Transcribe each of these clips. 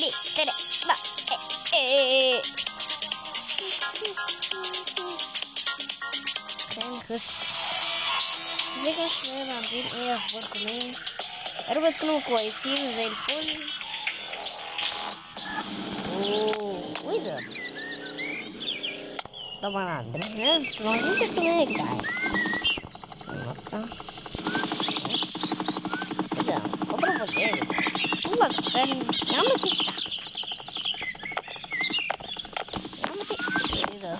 ليه تلاتة أربعة إيه. خلينا نخش ازيكم يا شباب عاملين إيه اخباركم إيه يا رب تكونوا كويسين وزي الفل اوه وايه ده طبعا عندنا هنا أنتوا عايزين تكتبوا إيه يا جدعان ثانية واحدة. إيه ده اضرب ولا إيه يا جدعان طلع دخان يا عم تفتح يا عم تفتح إيه ده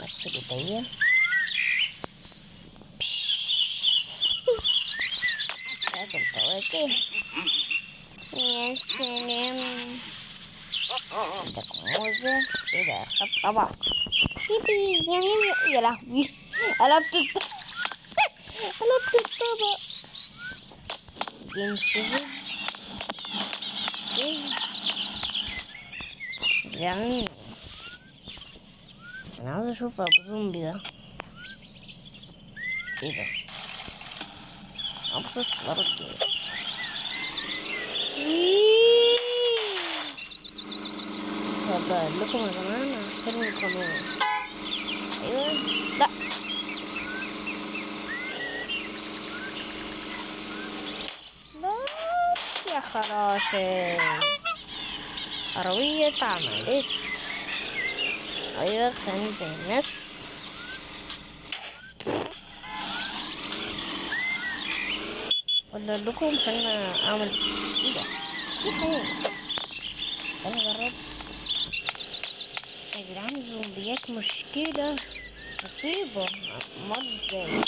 نغسل ايديا اكل فواكه يا سلام عندك موزة إيه ده خد طبق يبي يا يا يا لهوي. قلبت الطبق قلبت الطبق جيم سيفن سيفن يعني أنا عاوز أشوف أبو زومبي ده. إيه ده؟ ابصص في الأرض. طب لكم يا جماعة أنا هحترم القانون لا. يا خراشي. عربية اتعملت أيوه خلينا زي الناس. ولا لكم خلينا أعمل إيه ده؟ في حاجة. خلينا نجرب. بس يا جدعان الزومبيات مشكلة. مصيبة. مارس إزاي؟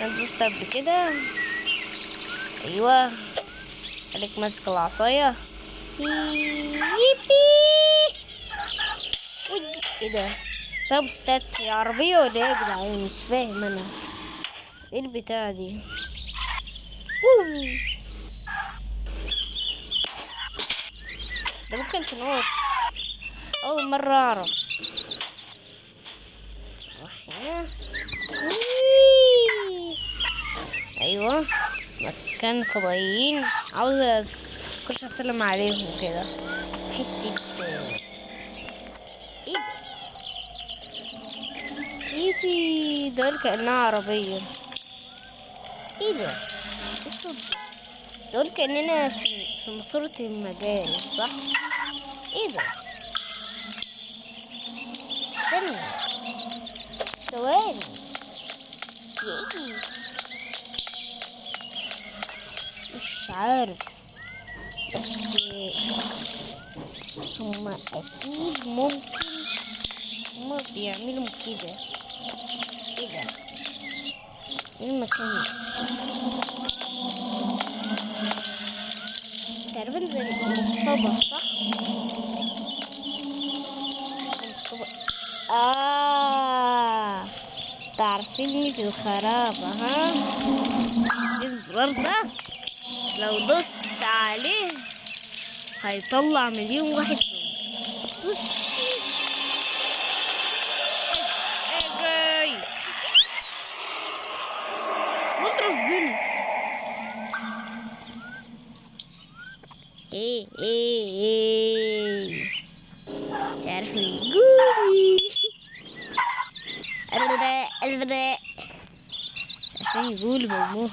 أنا دوست قبل كده. أيوه. خليك ماسك العصاية. يبي ودي إيه ده فيها بوستات هي عربية ولا إيه يا جدعان مش فاهم أنا إيه البتاع دي. ده ممكن تنط أول مرة أعرف أيوة مكان فضائيين عاوز أخش أسلم عليهم كده حتة إيه ده؟ يبي دول كأنها عربية إيه ده؟ الصوت؟ دول كأننا في, ماسورة المجال صح؟ إيه ده؟ ثواني يجي مش عارف بس هما أكيد ممكن هما بيعملوا كده إيه ده؟ إيه المكان؟ تقريبا زي المختبر صح؟ المختبر آه تعرفيني في الخرابة ها؟ الزرار ده لو دوست عليه هيطلع مليون واحد دوس اجري بيني إيه إيه إيه. يقولي مش عارف يقول بابوه.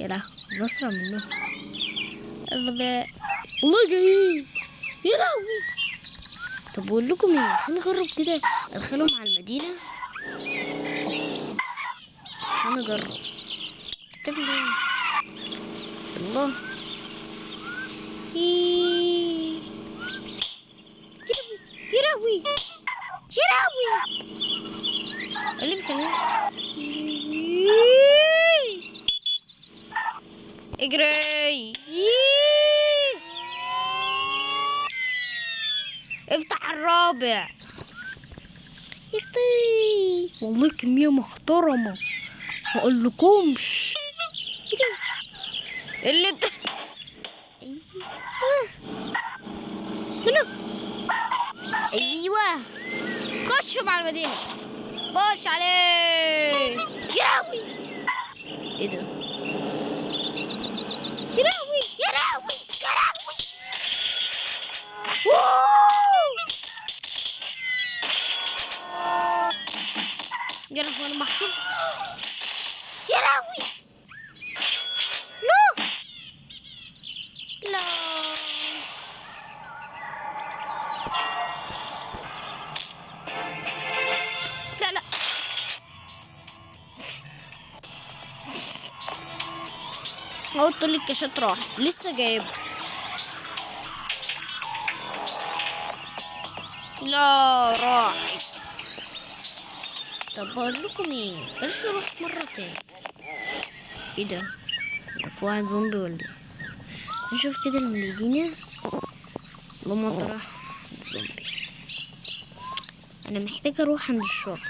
يا لهوي بسرع منه البداء والله جايين يا لهوي. طب بقول لكم إيه خلينا نجرب كده ادخلهم على المدينة. خلينا نجرب. تعمل إيه. الله والله كمية محترمة. ما اقولكمش اللي انت أيوه. خشوا مع المدينة خش عليه يراوي إيه ده؟ يراوي يراوي يراوي يا لهوي أنا يا لهوي! لا. لا لا. الكاشات راحت. لسه جايب لا راحت. طب بقول لكم إيه بلاش نروح مرة تاني إيه ده في واحد زومبي ولا إيه نشوف كده المدينة لما طرح زومبي. أنا محتاجة أروح عند الشرطة.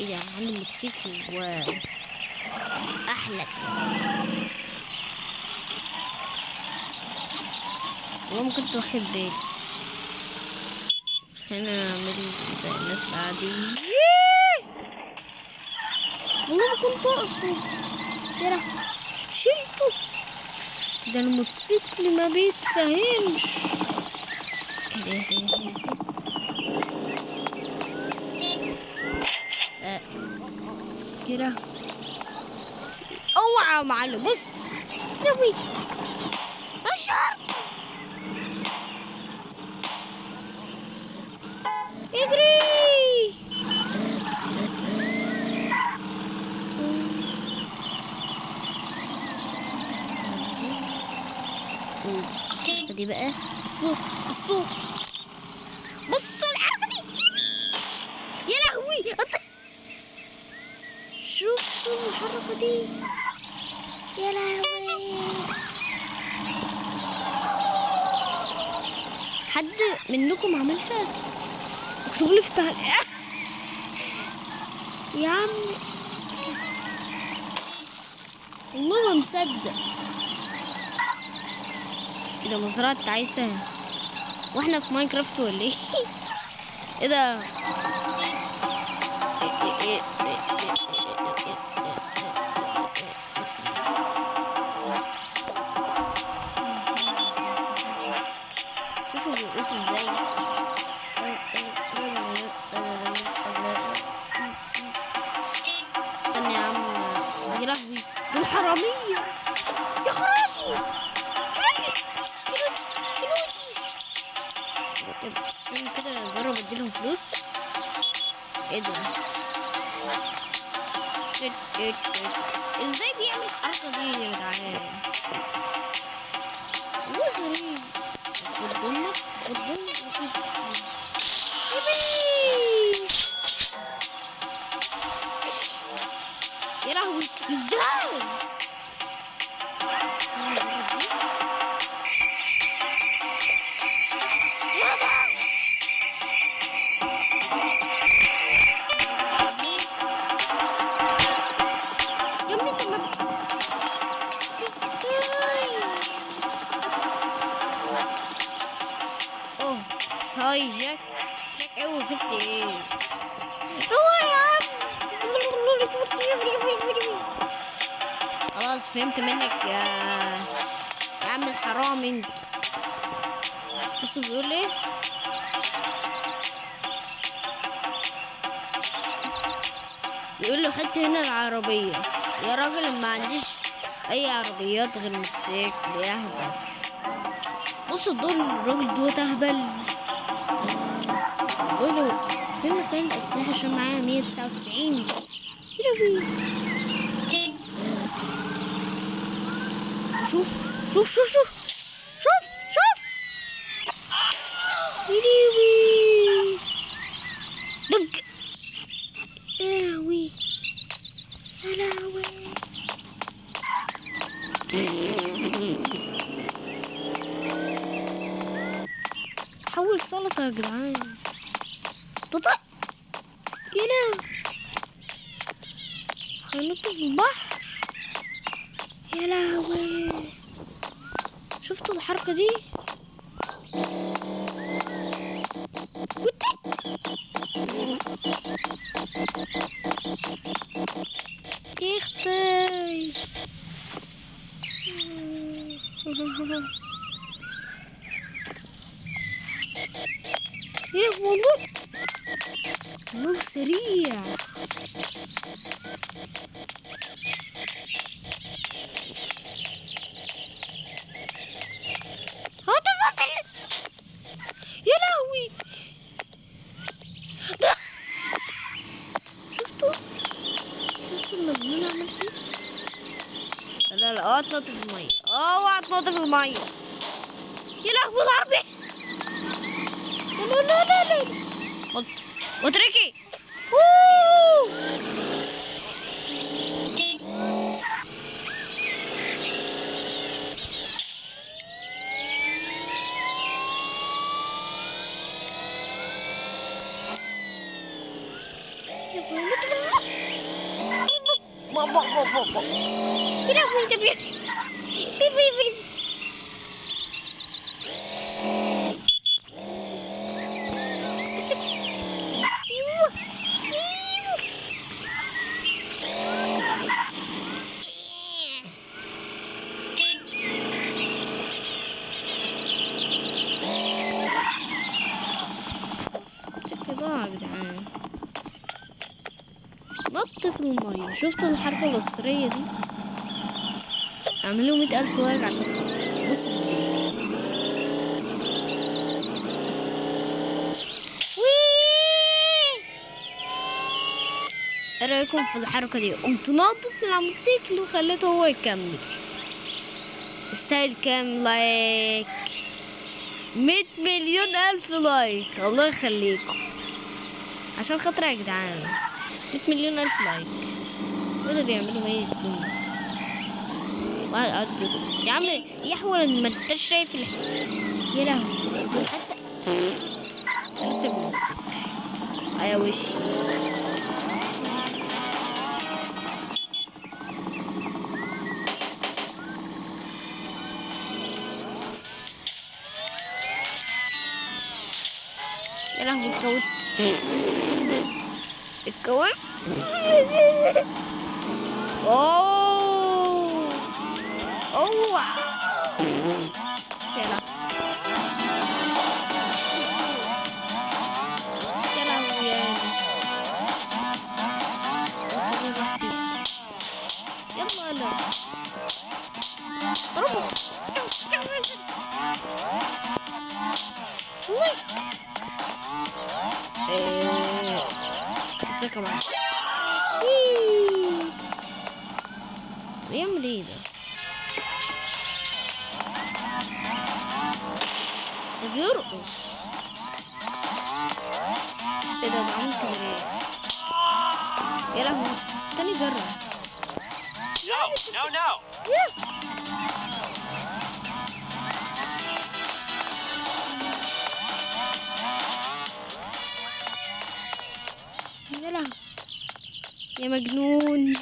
إيه ده عندي موتوسيكل واو أحلى كده. كنت واخد بالي. خلينا نعمل زي الناس العادية والله ما كنت أقصد. يا شلته. ده الموتوسيكل ما بيتفهمش. ده، ده، ده؟ أوعى يا معلم. بص. نوي الشرطة اجري دي بقى بصوا بصوا بصوا الحركة دي يا لهوي شوفوا الحركة دي يا لهوي حد منكم عملها اكتبوا لي في التعليقات يا عم والله ما مصدق. إيه ده مزرعة تعيسة وإحنا في ماينكرافت ولا إيه؟ إيه ده؟ إيه- إيه- إيه- يا لهوي إزاي فهمت منك يا يا عم الحرام انت. بص بيقول إيه؟ يقول له حط هنا العربية. يا راجل ما عنديش أي عربيات غير موتوسيكل يا أهبل. بص دول الراجل دوت اهبل بقول له فين مكان الاسلحة عشان معايا 199 يلوي شوف شوف شوف شوف شوف شوف يلوي دمك يا لهوي يا لهوي حول سلطة يا جدعان تطق يا لهوي هنط في البحر يا لهوي شفتوا الحركة دي كنت يا أختي يا والله والله سريع هو تفاصيل يا لهوي ده شفتوا شفتوا المجنون عملت إيه لا لا لا اوعى تنط في المية اوعى تنط في المية يا لهوي العربي لا لا لا لا لا وت- وتركي أوه. يا أبوي نط في المية. با- با- با- با- با. يا لهوي ده بي- بي- بي- بي- أيوه ضاع يا جدعان نط في المية. شفتوا الحركة الأسطورية دي؟ اعملوا مئة ألف لايك عشان خاطر بص. إيه رأيكم في الحركة دي؟ قمت ناطط من على الموتوسيكل وخليته هو يكمل. يستاهل كام لايك؟ مية مليون ألف لايك. الله يخليكم. عشان خاطر يا جدعان. مية مليون ألف لايك. وده بيعملوا إيه الدنيا واحد قاعد بيدرس يا عم يحول ما أنتش شايف الح... يا لهوي. حتى انت بنمسك يا ده كمان وي. بيعمل إيه ده؟ ده بيرقص إيه ده ده عامل كده ليه؟ يا لهوي تاني يا مجنون.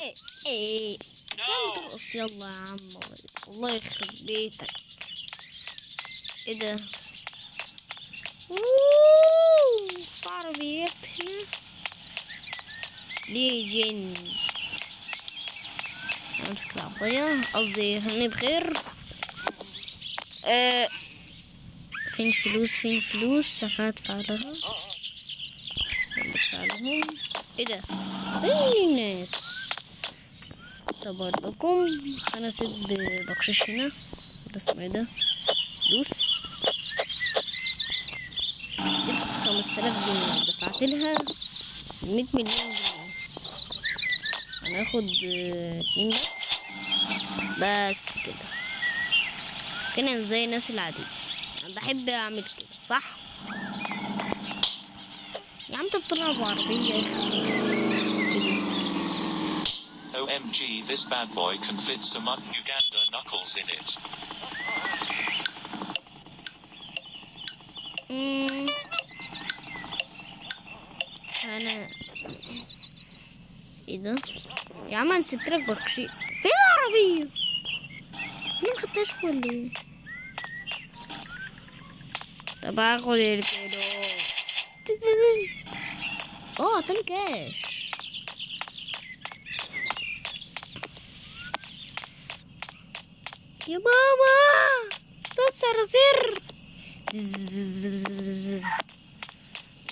إيه إيه. ترقص يلا يا عم. الله يخرب بيتك. إيه ده؟ في عربيات هنا ليجند أمسك العصاية. قصدي خليني بخير. آه. فين الفلوس فين الفلوس عشان أدفع لها أدفع لهم. إيه ده؟ فين الناس طب لكم أنا سيب بخشش هنا. ده اسمه إيه ده؟ فلوس. جبت خمسة آلاف جنيه. دفعت لها مية مليون جنيه. هناخد اتنين بس. بس كده. كده زي الناس العادية. أنا بحب أعمل كده صح؟ يا عم أنت بتلعب يا أخي OMG, this bad boy can fit some un Uganda knuckles in it. أنا إيه ده؟ يا عم أنا سبت لك بكشي. فين العربية؟ أنا مخدتهاش ولا إيه؟ طب هاخد الفلوس آه تاني كاش يا ماما صراصير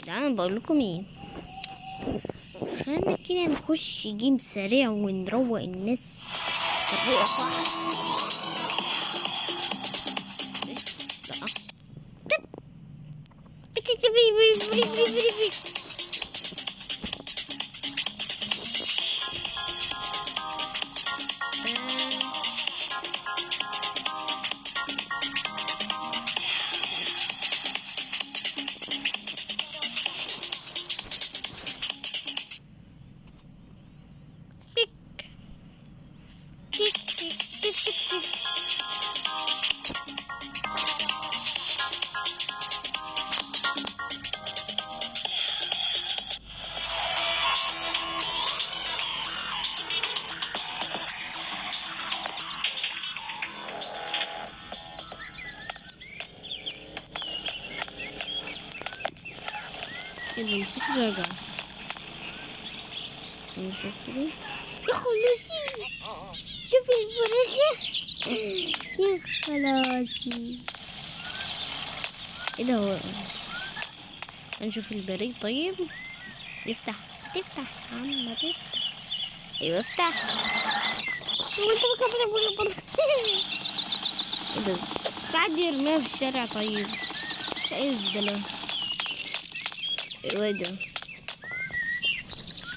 ده بقول لكم إيه خلينا كده نخش جيم سريع ونروق الناس تروق صح Please, please, please, please, please. شوفي الفراشة. يا إيه ده هو؟ نشوف البريد طيب. يفتح. تفتح. عم تفتح. أيوه افتح. هو أنت بكبر أبوي برضه. إيه ده؟ في يرميها في الشارع طيب. مش اي زبالة ده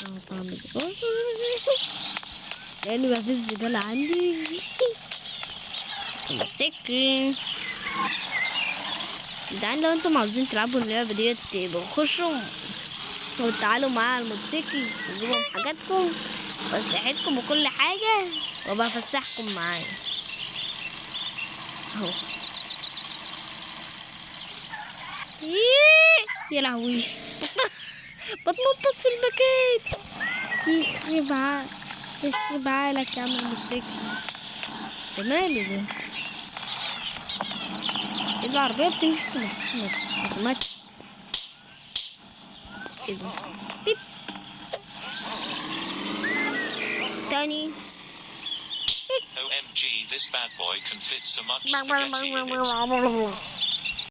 آه طعم لأنه بقى في الزبالة عندي. موتوسيكل جدعان لو أنتم عاوزين تلعبوا اللعبة ديت يبقوا خشوا. وتعالوا معايا على الموتوسيكل وجيبوا حاجاتكم وأسلحتكم وكل حاجة وأبقى أفسحكم معايا. أهو. يا لهوي. بتنطط في المكان. يخرب ع- يخرب عقلك يا عم الموتوسيكل. ده ماله ده إيه ده؟ العربية بتمشي أوتوماتيك. أوتوماتيك. إيه ده؟ بيب. تاني. OMG, this bad boy can fit so much spaghetti in it.